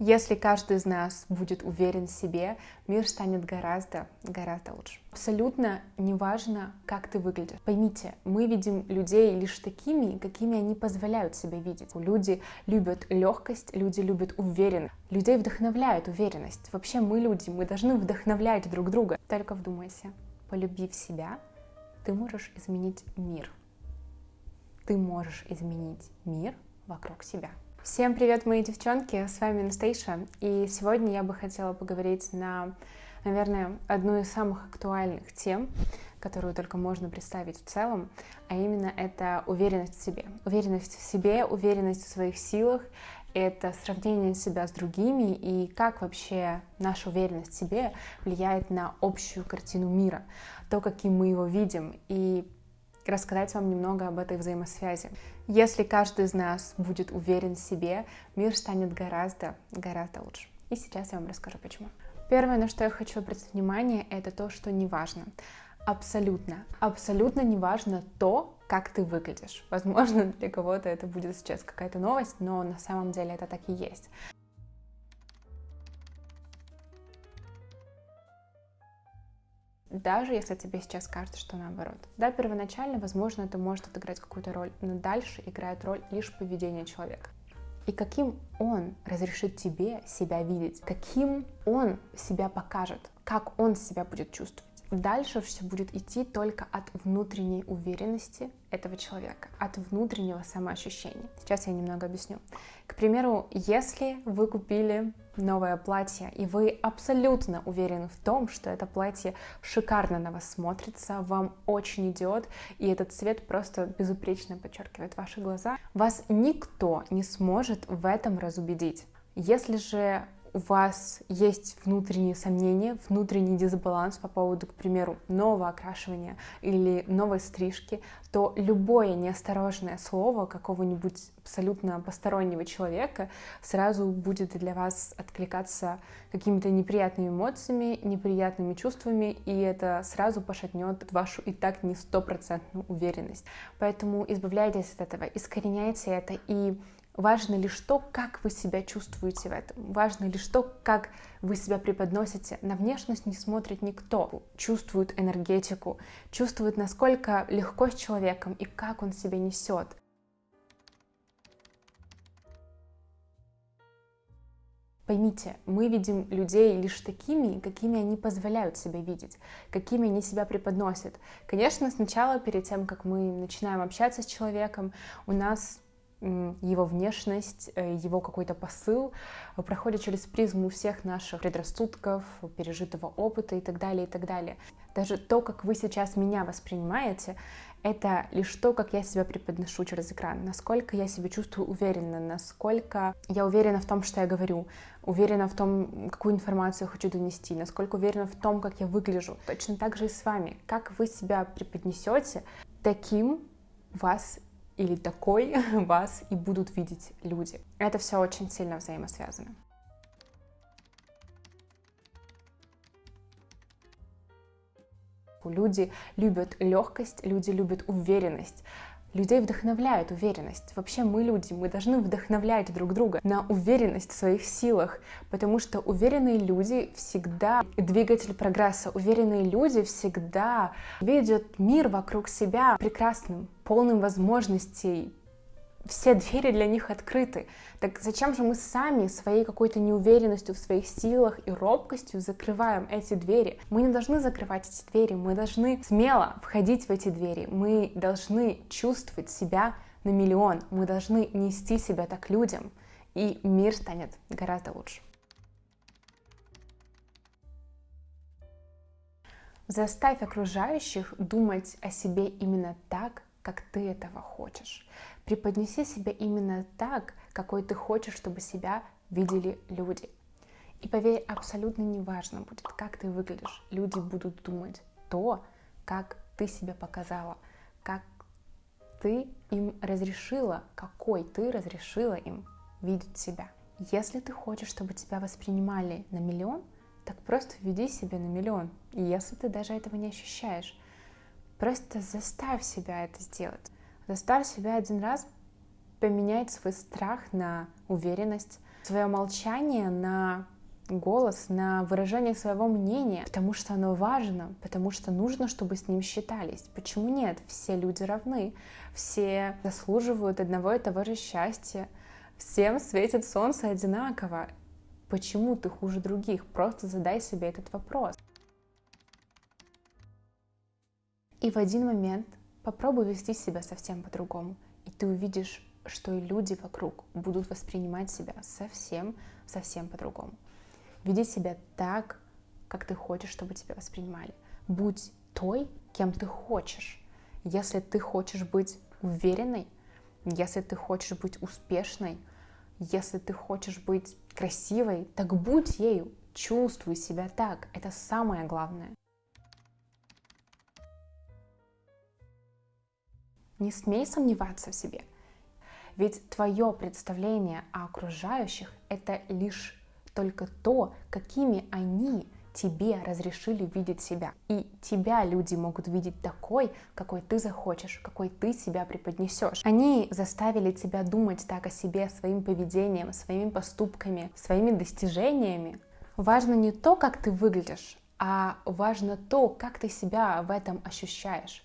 Если каждый из нас будет уверен в себе, мир станет гораздо, гораздо лучше. Абсолютно неважно, как ты выглядишь. Поймите, мы видим людей лишь такими, какими они позволяют себя видеть. Люди любят легкость, люди любят уверенность. Людей вдохновляет уверенность. Вообще мы люди, мы должны вдохновлять друг друга. Только вдумайся, полюбив себя, ты можешь изменить мир. Ты можешь изменить мир вокруг себя. Всем привет, мои девчонки, с вами Анастейша, и сегодня я бы хотела поговорить на, наверное, одну из самых актуальных тем, которую только можно представить в целом, а именно это уверенность в себе. Уверенность в себе, уверенность в своих силах, это сравнение себя с другими и как вообще наша уверенность в себе влияет на общую картину мира, то, каким мы его видим, и рассказать вам немного об этой взаимосвязи. Если каждый из нас будет уверен в себе, мир станет гораздо, гораздо лучше. И сейчас я вам расскажу почему. Первое, на что я хочу обратить внимание, это то, что не важно. Абсолютно, абсолютно не важно то, как ты выглядишь. Возможно, для кого-то это будет сейчас какая-то новость, но на самом деле это так и есть. Даже если тебе сейчас кажется, что наоборот. Да, первоначально, возможно, это может отыграть какую-то роль, но дальше играет роль лишь поведение человека. И каким он разрешит тебе себя видеть, каким он себя покажет, как он себя будет чувствовать. Дальше все будет идти только от внутренней уверенности этого человека, от внутреннего самоощущения. Сейчас я немного объясню. К примеру, если вы купили новое платье, и вы абсолютно уверены в том, что это платье шикарно на вас смотрится, вам очень идет, и этот цвет просто безупречно подчеркивает ваши глаза, вас никто не сможет в этом разубедить. Если же у вас есть внутренние сомнения, внутренний дисбаланс по поводу, к примеру, нового окрашивания или новой стрижки, то любое неосторожное слово какого-нибудь абсолютно постороннего человека сразу будет для вас откликаться какими-то неприятными эмоциями, неприятными чувствами, и это сразу пошатнет вашу и так не стопроцентную уверенность. Поэтому избавляйтесь от этого, искореняйте это и Важно лишь то, как вы себя чувствуете в этом. Важно лишь то, как вы себя преподносите. На внешность не смотрит никто. Чувствует энергетику, чувствует, насколько легко с человеком и как он себя несет. Поймите, мы видим людей лишь такими, какими они позволяют себя видеть, какими они себя преподносят. Конечно, сначала, перед тем, как мы начинаем общаться с человеком, у нас его внешность, э, его какой-то посыл проходит через призму всех наших предрассудков, пережитого опыта и так далее, и так далее. Даже то, как вы сейчас меня воспринимаете, это лишь то, как я себя преподношу через экран, насколько я себя чувствую уверенно, насколько я уверена в том, что я говорю, уверена в том, какую информацию хочу донести, насколько уверена в том, как я выгляжу. Точно так же и с вами. Как вы себя преподнесете, таким вас или такой вас и будут видеть люди. Это все очень сильно взаимосвязано. Люди любят легкость, люди любят уверенность. Людей вдохновляет уверенность. Вообще мы люди, мы должны вдохновлять друг друга на уверенность в своих силах, потому что уверенные люди всегда двигатель прогресса. Уверенные люди всегда видят мир вокруг себя прекрасным, полным возможностей, все двери для них открыты. Так зачем же мы сами своей какой-то неуверенностью в своих силах и робкостью закрываем эти двери? Мы не должны закрывать эти двери, мы должны смело входить в эти двери, мы должны чувствовать себя на миллион, мы должны нести себя так людям, и мир станет гораздо лучше. Заставь окружающих думать о себе именно так, как ты этого хочешь. Преподнеси себя именно так, какой ты хочешь, чтобы себя видели люди. И поверь, абсолютно неважно будет, как ты выглядишь. Люди будут думать то, как ты себя показала, как ты им разрешила, какой ты разрешила им видеть себя. Если ты хочешь, чтобы тебя воспринимали на миллион, так просто веди себя на миллион. Если ты даже этого не ощущаешь, просто заставь себя это сделать. Заставь себя один раз поменять свой страх на уверенность, свое молчание на голос, на выражение своего мнения, потому что оно важно, потому что нужно, чтобы с ним считались. Почему нет? Все люди равны, все заслуживают одного и того же счастья, всем светит солнце одинаково. Почему ты хуже других? Просто задай себе этот вопрос. И в один момент попробуй вести себя совсем по-другому, и ты увидишь, что и люди вокруг будут воспринимать себя совсем, совсем по-другому. Веди себя так, как ты хочешь, чтобы тебя воспринимали. Будь той, кем ты хочешь. Если ты хочешь быть уверенной, если ты хочешь быть успешной, если ты хочешь быть красивой, так будь ею, чувствуй себя так. Это самое главное. Не смей сомневаться в себе. Ведь твое представление о окружающих — это лишь только то, какими они тебе разрешили видеть себя. И тебя люди могут видеть такой, какой ты захочешь, какой ты себя преподнесешь. Они заставили тебя думать так о себе своим поведением, своими поступками, своими достижениями. Важно не то, как ты выглядишь, а важно то, как ты себя в этом ощущаешь.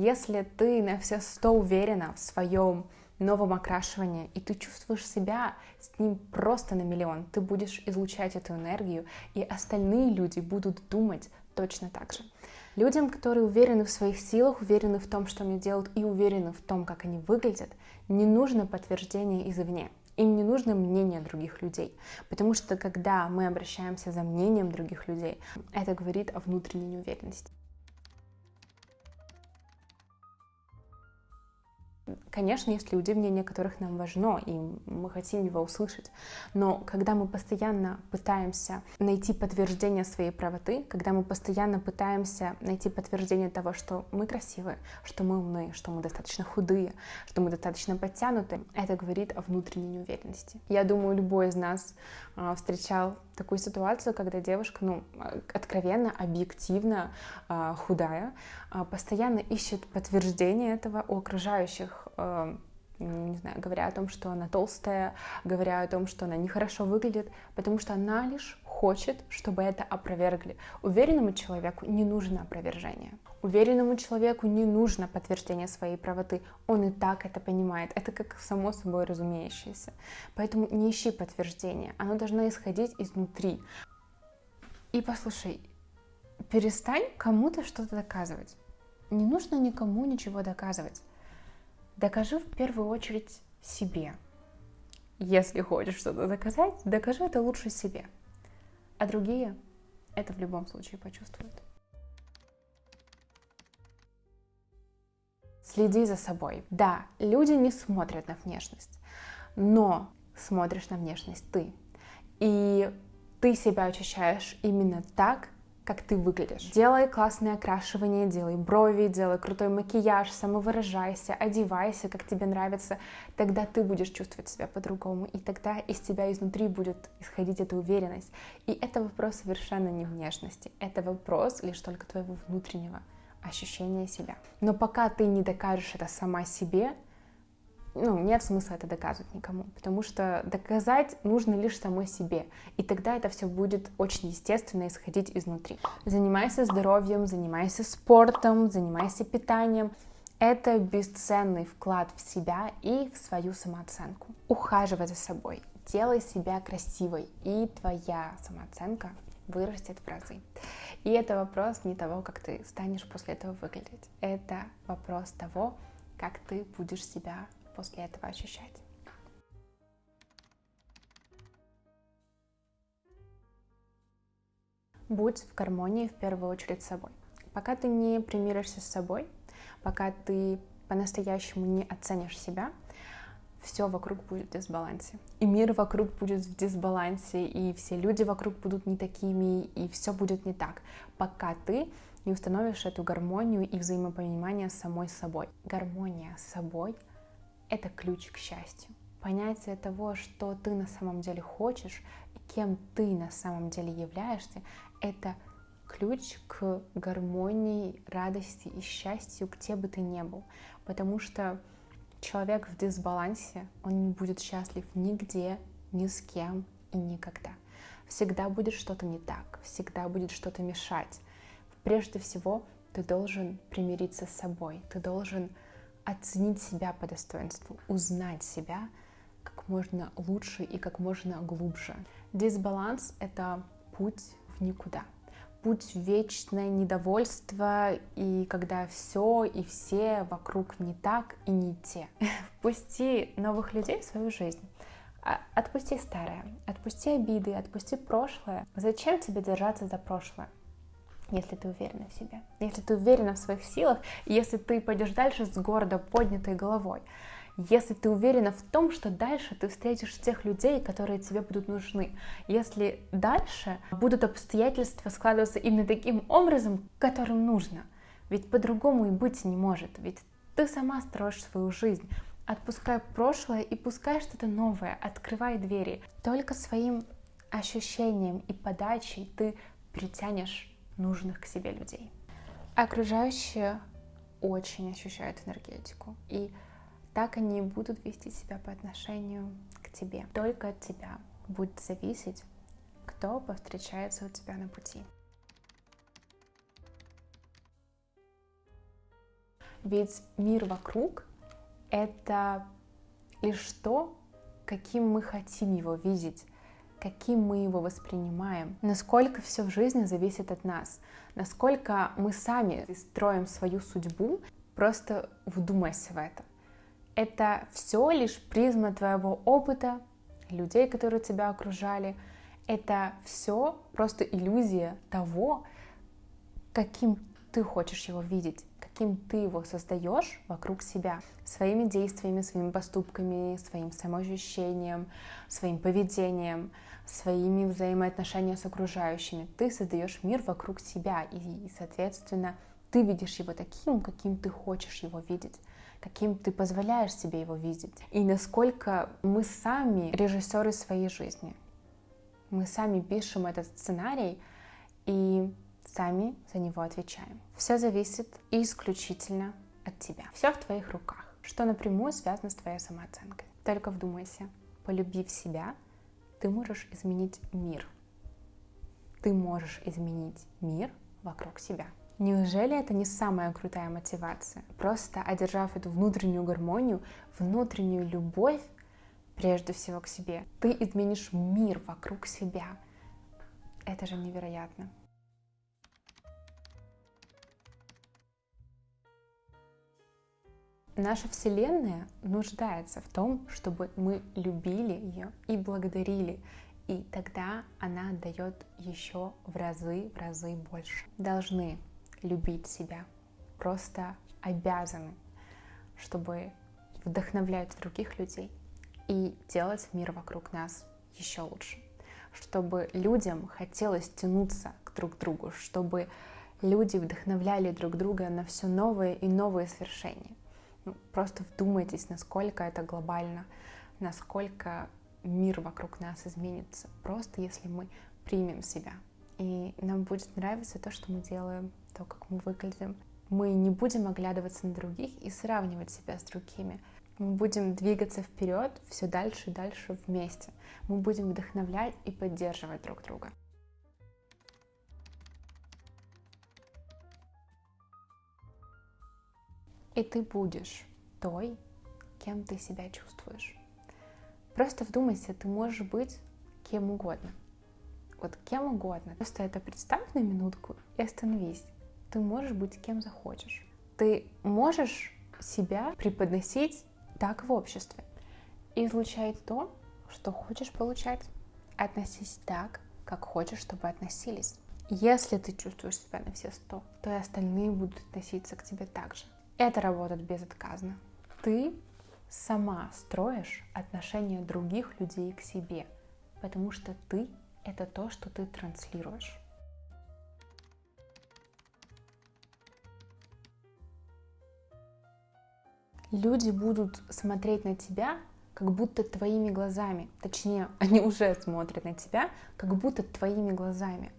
Если ты на все сто уверена в своем новом окрашивании, и ты чувствуешь себя с ним просто на миллион. Ты будешь излучать эту энергию, и остальные люди будут думать точно так же. Людям, которые уверены в своих силах, уверены в том, что они делают, и уверены в том, как они выглядят, не нужно подтверждение извне. Им не нужно мнение других людей, потому что когда мы обращаемся за мнением других людей, это говорит о внутренней неуверенности. Конечно, есть люди, мнение которых нам важно, и мы хотим его услышать. Но когда мы постоянно пытаемся найти подтверждение своей правоты, когда мы постоянно пытаемся найти подтверждение того, что мы красивые, что мы умные, что мы достаточно худые, что мы достаточно подтянуты, это говорит о внутренней неуверенности. Я думаю, любой из нас а, встречал такую ситуацию, когда девушка, ну, откровенно, объективно а, худая, а, постоянно ищет подтверждение этого у окружающих, не знаю, говоря о том, что она толстая, говоря о том, что она нехорошо выглядит, потому что она лишь хочет, чтобы это опровергли. Уверенному человеку не нужно опровержение. Уверенному человеку не нужно подтверждение своей правоты. Он и так это понимает. Это как само собой разумеющееся. Поэтому не ищи подтверждения. Оно должно исходить изнутри. И послушай, перестань кому-то что-то доказывать. Не нужно никому ничего доказывать. Докажи в первую очередь себе. Если хочешь что-то доказать, докажи это лучше себе. А другие это в любом случае почувствуют. Следи за собой. Да, люди не смотрят на внешность, но смотришь на внешность ты. И ты себя ощущаешь именно так, как ты выглядишь. Делай классное окрашивание, делай брови, делай крутой макияж, самовыражайся, одевайся, как тебе нравится. Тогда ты будешь чувствовать себя по-другому, и тогда из тебя изнутри будет исходить эта уверенность. И это вопрос совершенно не внешности, это вопрос лишь только твоего внутреннего ощущение себя. Но пока ты не докажешь это сама себе, ну, нет смысла это доказывать никому, потому что доказать нужно лишь самой себе, и тогда это все будет очень естественно исходить изнутри. Занимайся здоровьем, занимайся спортом, занимайся питанием. Это бесценный вклад в себя и в свою самооценку. Ухаживай за собой, делай себя красивой, и твоя самооценка вырастет в разы. И это вопрос не того, как ты станешь после этого выглядеть. Это вопрос того, как ты будешь себя после этого ощущать. Будь в гармонии в первую очередь с собой. Пока ты не примиришься с собой, пока ты по-настоящему не оценишь себя, все вокруг будет в дисбалансе. И мир вокруг будет в дисбалансе, и все люди вокруг будут не такими, и все будет не так, пока ты не установишь эту гармонию и взаимопонимание с самой собой. Гармония с собой — это ключ к счастью. Понятие того, что ты на самом деле хочешь, и кем ты на самом деле являешься, это ключ к гармонии, радости и счастью, где бы ты ни был. Потому что человек в дисбалансе, он не будет счастлив нигде ни с кем и никогда. Всегда будет что-то не так, всегда будет что-то мешать. Прежде всего, ты должен примириться с собой, ты должен оценить себя по достоинству, узнать себя как можно лучше и как можно глубже. Дисбаланс — это путь в никуда путь в вечное недовольство, и когда все и все вокруг не так и не те. Впусти новых людей в свою жизнь. А, отпусти старое, отпусти обиды, отпусти прошлое. Зачем тебе держаться за прошлое? Если ты уверена в себе, если ты уверена в своих силах, если ты пойдешь дальше с гордо поднятой головой если ты уверена в том, что дальше ты встретишь тех людей, которые тебе будут нужны, если дальше будут обстоятельства складываться именно таким образом, которым нужно, ведь по-другому и быть не может, ведь ты сама строишь свою жизнь, отпускай прошлое и пускай что-то новое, открывай двери. Только своим ощущением и подачей ты притянешь нужных к себе людей. Окружающие очень ощущают энергетику. И так они будут вести себя по отношению к тебе. Только от тебя будет зависеть, кто повстречается у тебя на пути. Ведь мир вокруг — это лишь то, каким мы хотим его видеть, каким мы его воспринимаем, насколько все в жизни зависит от нас, насколько мы сами строим свою судьбу, просто вдумайся в это. Это все лишь призма твоего опыта, людей, которые тебя окружали. Это все просто иллюзия того, каким ты хочешь его видеть, каким ты его создаешь вокруг себя, своими действиями, своими поступками, своим самоощущением, своим поведением, своими взаимоотношениями с окружающими. Ты создаешь мир вокруг себя, и, соответственно, ты видишь его таким, каким ты хочешь его видеть каким ты позволяешь себе его видеть, и насколько мы сами режиссеры своей жизни. Мы сами пишем этот сценарий и сами за него отвечаем. Все зависит исключительно от тебя. Все в твоих руках, что напрямую связано с твоей самооценкой. Только вдумайся, полюбив себя, ты можешь изменить мир. Ты можешь изменить мир вокруг себя. Неужели это не самая крутая мотивация? Просто одержав эту внутреннюю гармонию, внутреннюю любовь, прежде всего к себе, ты изменишь мир вокруг себя. Это же невероятно. Наша Вселенная нуждается в том, чтобы мы любили ее и благодарили, и тогда она дает еще в разы, в разы больше. Должны любить себя, просто обязаны, чтобы вдохновлять других людей и делать мир вокруг нас еще лучше, чтобы людям хотелось тянуться к друг другу, чтобы люди вдохновляли друг друга на все новые и новые свершения. Ну, просто вдумайтесь, насколько это глобально, насколько мир вокруг нас изменится, просто если мы примем себя. И нам будет нравиться то, что мы делаем, то, как мы выглядим. Мы не будем оглядываться на других и сравнивать себя с другими. Мы будем двигаться вперед все дальше и дальше вместе. Мы будем вдохновлять и поддерживать друг друга. И ты будешь той, кем ты себя чувствуешь. Просто вдумайся, ты можешь быть кем угодно. Вот кем угодно. Просто это представь на минутку и остановись ты можешь быть кем захочешь. Ты можешь себя преподносить так в обществе излучать то, что хочешь получать. Относись так, как хочешь, чтобы относились. Если ты чувствуешь себя на все сто, то и остальные будут относиться к тебе так же. Это работает безотказно. Ты сама строишь отношения других людей к себе, потому что ты — это то, что ты транслируешь. люди будут смотреть на тебя как будто твоими глазами. Точнее, они уже смотрят на тебя как будто твоими глазами.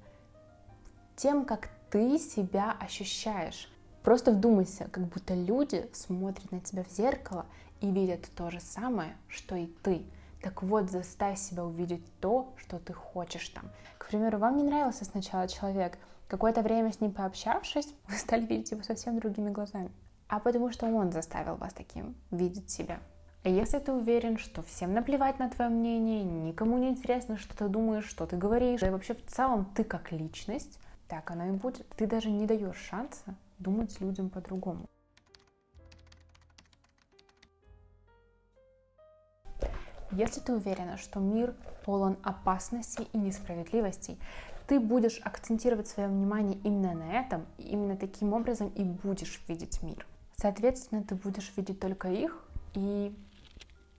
Тем, как ты себя ощущаешь. Просто вдумайся, как будто люди смотрят на тебя в зеркало и видят то же самое, что и ты. Так вот, заставь себя увидеть то, что ты хочешь там. К примеру, вам не нравился сначала человек, какое-то время с ним пообщавшись, вы стали видеть его совсем другими глазами. А потому что он заставил вас таким видеть себя. А если ты уверен, что всем наплевать на твое мнение, никому не интересно, что ты думаешь, что ты говоришь, да и вообще в целом ты как личность, так оно и будет. Ты даже не даешь шанса думать людям по-другому. Если ты уверена, что мир полон опасностей и несправедливостей, ты будешь акцентировать свое внимание именно на этом, и именно таким образом и будешь видеть мир. Соответственно, ты будешь видеть только их и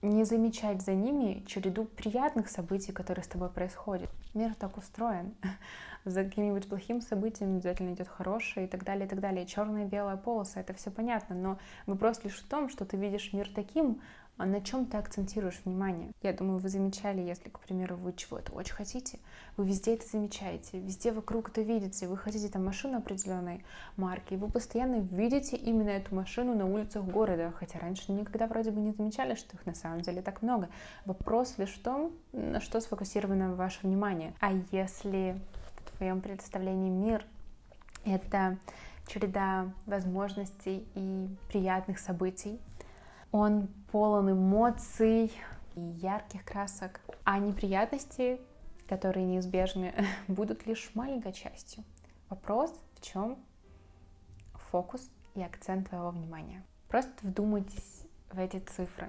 не замечать за ними череду приятных событий, которые с тобой происходят. Мир так устроен. За каким-нибудь плохим событием обязательно идет хорошее и так далее, и так далее. Черная и белая полоса, это все понятно, но вопрос лишь в том, что ты видишь мир таким, а на чем ты акцентируешь внимание. Я думаю, вы замечали, если, к примеру, вы чего-то очень хотите, вы везде это замечаете, везде вокруг это видите, вы хотите там машину определенной марки, вы постоянно видите именно эту машину на улицах города, хотя раньше никогда вроде бы не замечали, что их на самом деле так много. Вопрос лишь в том, на что сфокусировано ваше внимание. А если в твоем представлении мир — это череда возможностей и приятных событий, он полон эмоций и ярких красок, а неприятности, которые неизбежны, будут лишь маленькой частью. Вопрос в чем фокус и акцент твоего внимания. Просто вдумайтесь в эти цифры.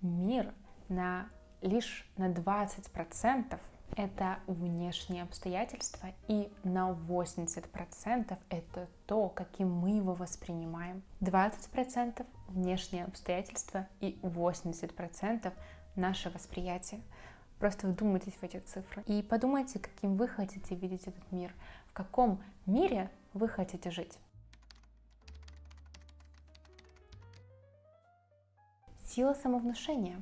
Мир на лишь на 20% это внешние обстоятельства, и на 80% это то, каким мы его воспринимаем. 20% внешние обстоятельства и 80% наше восприятие. Просто вдумайтесь в эти цифры и подумайте, каким вы хотите видеть этот мир, в каком мире вы хотите жить. Сила самовнушения.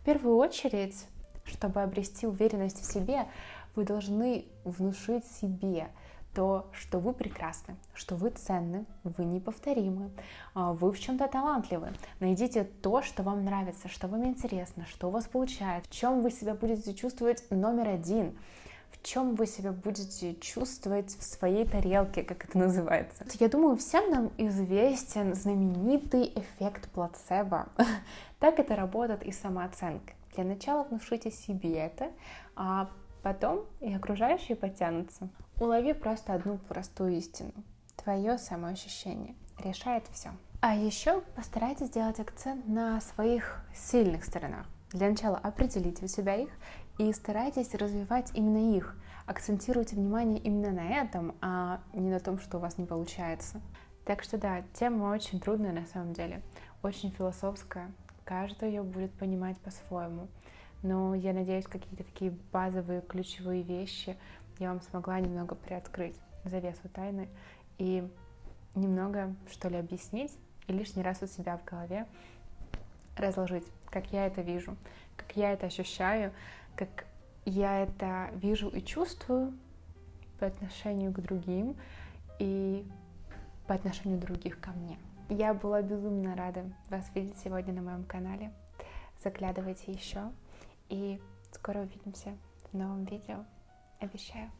В первую очередь чтобы обрести уверенность в себе, вы должны внушить себе то, что вы прекрасны, что вы ценны, вы неповторимы, а, вы в чем-то талантливы. Найдите то, что вам нравится, что вам интересно, что у вас получается, в чем вы себя будете чувствовать номер один, в чем вы себя будете чувствовать в своей тарелке, как это называется. Я думаю, всем нам известен знаменитый эффект плацебо. так это работает и самооценка. Для начала внушите себе это, а потом и окружающие потянутся. Улови просто одну простую истину. Твое самоощущение решает все. А еще постарайтесь сделать акцент на своих сильных сторонах. Для начала определите у себя их и старайтесь развивать именно их. Акцентируйте внимание именно на этом, а не на том, что у вас не получается. Так что да, тема очень трудная на самом деле, очень философская, каждый ее будет понимать по-своему. Но я надеюсь, какие-то такие базовые ключевые вещи я вам смогла немного приоткрыть завесу тайны и немного, что ли, объяснить и лишний раз у себя в голове разложить, как я это вижу, как я это ощущаю, как я это вижу и чувствую по отношению к другим и по отношению других ко мне. Я была безумно рада вас видеть сегодня на моем канале. Заглядывайте еще. И скоро увидимся в новом видео. Обещаю.